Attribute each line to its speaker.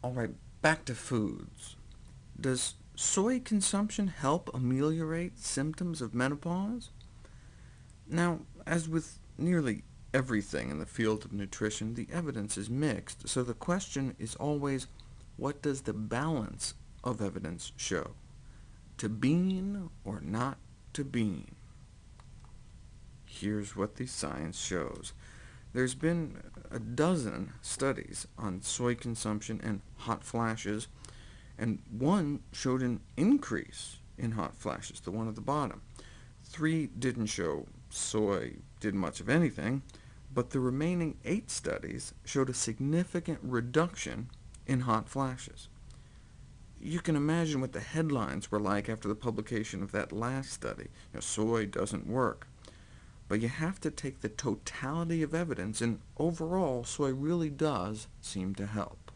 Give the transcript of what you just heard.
Speaker 1: All right, back to foods. Does soy consumption help ameliorate symptoms of menopause? Now, as with nearly everything in the field of nutrition, the evidence is mixed, so the question is always, what does the balance of evidence show? To bean or not to bean? Here's what the science shows. There's been a dozen studies on soy consumption and hot flashes, and one showed an increase in hot flashes, the one at the bottom. Three didn't show soy did much of anything, but the remaining eight studies showed a significant reduction in hot flashes. You can imagine what the headlines were like after the publication of that last study. You know, soy doesn't work. But you have to take the totality of evidence, and overall, soy really does seem to help.